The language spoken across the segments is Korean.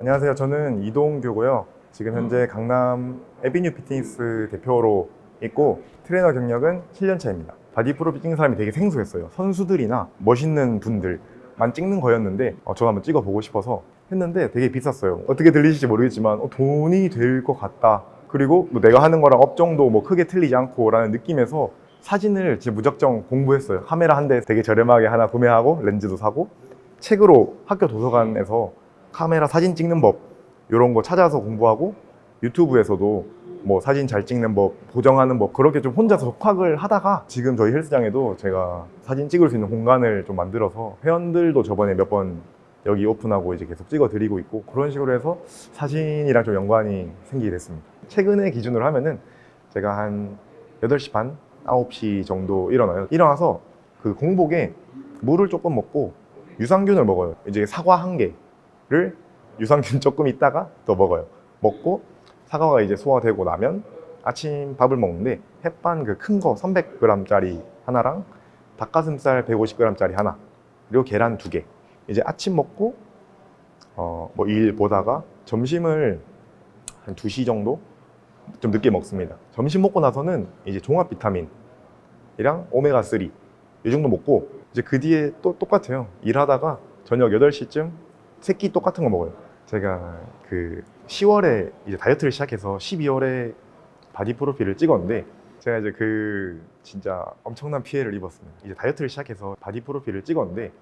안녕하세요. 저는 이동규고요. 지금 현재 강남 에비뉴 피트니스 대표로 있고 트레이너 경력은 7년 차입니다. 바디 프로필 찍는 사람이 되게 생소했어요. 선수들이나 멋있는 분들만 찍는 거였는데 어, 저도 한번 찍어보고 싶어서 했는데 되게 비쌌어요. 어떻게 들리실지 모르겠지만 어, 돈이 될 것 같다. 그리고 뭐 내가 하는 거랑 업종도 뭐 크게 틀리지 않고 라는 느낌에서 사진을 진짜 무작정 공부했어요. 카메라 한 대 되게 저렴하게 하나 구매하고 렌즈도 사고 책으로 학교 도서관에서 카메라 사진 찍는 법 이런 거 찾아서 공부하고 유튜브에서도 뭐 사진 잘 찍는 법, 보정하는 법 그렇게 좀 혼자서 독학을 하다가 지금 저희 헬스장에도 제가 사진 찍을 수 있는 공간을 좀 만들어서 회원들도 저번에 몇 번 여기 오픈하고 이제 계속 찍어 드리고 있고 그런 식으로 해서 사진이랑 좀 연관이 생기게 됐습니다. 최근에 기준으로 하면은 제가 한 8시 반, 9시 정도 일어나요. 일어나서 그 공복에 물을 조금 먹고 유산균을 먹어요. 이제 사과 한개 를 유산균 조금 있다가 더 먹어요. 먹고 사과가 이제 소화되고 나면 아침 밥을 먹는데 햇반 그 큰 거 300g짜리 하나랑 닭가슴살 150g짜리 하나 그리고 계란 두 개. 이제 아침 먹고 어 뭐 일 보다가 점심을 한 2시 정도 좀 늦게 먹습니다. 점심 먹고 나서는 이제 종합 비타민이랑 오메가 3 이 정도 먹고 이제 그 뒤에 또 똑같아요. 일하다가 저녁 8시쯤 새끼 똑같은 거 먹어요. 제가 그 10월에 이제 다이어트를 시작해서 12월에 바디 프로필을 찍었는데 제가 이제 그 진짜 엄청난 피해를 입었습니다. 이제 다이어트를 시작해서 바디 프로필을 찍었는데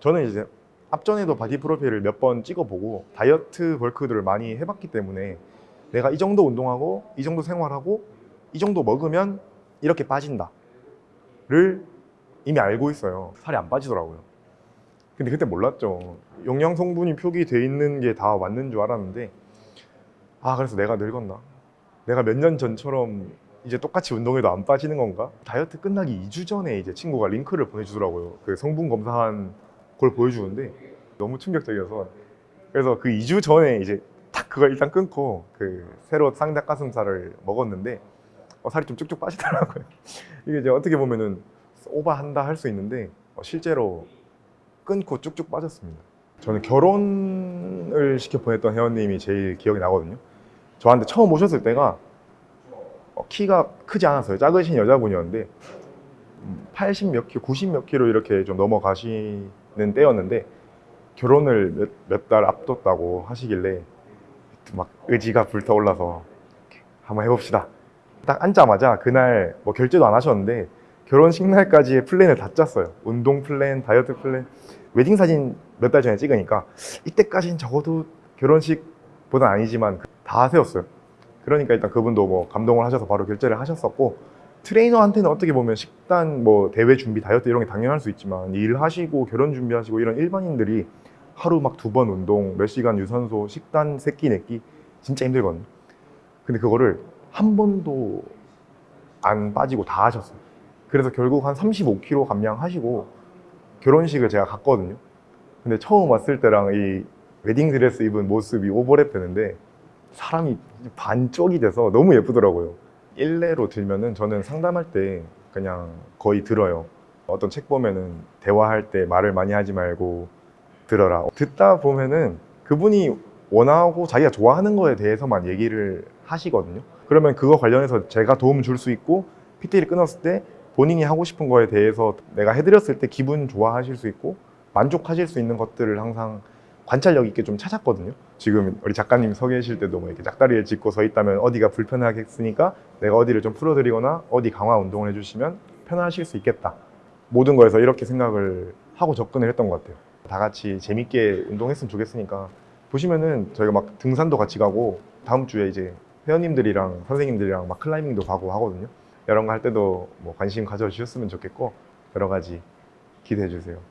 저는 이제 앞전에도 바디 프로필을 몇 번 찍어보고 다이어트 벌크들을 많이 해봤기 때문에 내가 이 정도 운동하고 이 정도 생활하고 이 정도 먹으면 이렇게 빠진다 를 이미 알고 있어요. 살이 안 빠지더라고요. 근데 그때 몰랐죠. 영양 성분이 표기돼 있는 게 다 맞는 줄 알았는데 아 그래서 내가 늙었나? 내가 몇 년 전처럼 이제 똑같이 운동해도 안 빠지는 건가? 다이어트 끝나기 2주 전에 이제 친구가 링크를 보내주더라고요. 그 성분 검사한 걸 보여주는데 너무 충격적이어서 그래서 그 2주 전에 이제 딱 그걸 일단 끊고 그 새로 쌍닭 가슴살을 먹었는데 어, 살이 좀 쭉쭉 빠지더라고요. 이게 이제 어떻게 보면은 오버한다 할 수 있는데 어, 실제로 끊고 쭉쭉 빠졌습니다. 저는 결혼을 시켜 보냈던 회원님이 제일 기억이 나거든요. 저한테 처음 오셨을 때가 어, 키가 크지 않았어요. 작으신 여자분이었는데 80 몇 킬로, 90 몇 킬로 이렇게 좀 넘어가시는 때였는데 결혼을 몇달 앞뒀다고 하시길래 막 의지가 불타올라서 한번 해봅시다. 딱 앉자마자 그날 뭐 결제도 안 하셨는데 결혼식 날까지의 플랜을 다 짰어요. 운동 플랜, 다이어트 플랜, 웨딩 사진 몇 달 전에 찍으니까 이때까지는 적어도 결혼식보단 아니지만 다 세웠어요. 그러니까 일단 그분도 뭐 감동을 하셔서 바로 결제를 하셨었고 트레이너한테는 어떻게 보면 식단, 뭐 대회 준비, 다이어트 이런 게 당연할 수 있지만 일하시고 결혼 준비하시고 이런 일반인들이 하루 막 두 번 운동, 몇 시간 유산소, 식단 세끼 네끼 진짜 힘들거든요. 근데 그거를 한 번도 안 빠지고 다 하셨어요. 그래서 결국 한 35kg 감량하시고 결혼식을 제가 갔거든요. 근데 처음 왔을 때랑 이 웨딩 드레스 입은 모습이 오버랩 되는데 사람이 반쪽이 돼서 너무 예쁘더라고요. 일례로 들면은 저는 상담할 때 그냥 거의 들어요. 어떤 책 보면은 대화할 때 말을 많이 하지 말고 들어라. 듣다 보면은 그분이 원하고 자기가 좋아하는 거에 대해서만 얘기를 하시거든요. 그러면 그거 관련해서 제가 도움 줄 수 있고 PT를 끊었을 때 본인이 하고 싶은 거에 대해서 내가 해드렸을 때 기분 좋아하실 수 있고 만족하실 수 있는 것들을 항상 관찰력 있게 좀 찾았거든요. 지금 우리 작가님 서 계실 때도 뭐 이렇게 짝다리를 짚고 서 있다면 어디가 불편하겠으니까 내가 어디를 좀 풀어드리거나 어디 강화 운동을 해주시면 편하실 수 있겠다. 모든 거에서 이렇게 생각을 하고 접근을 했던 것 같아요. 다 같이 재밌게 운동했으면 좋겠으니까 보시면은 저희가 막 등산도 같이 가고 다음 주에 이제 회원님들이랑 선생님들이랑 막 클라이밍도 가고 하거든요. 이런 거 할 때도 뭐 관심 가져주셨으면 좋겠고 여러 가지 기대해 주세요.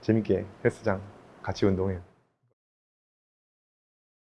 재밌게 헬스장 같이 운동해요.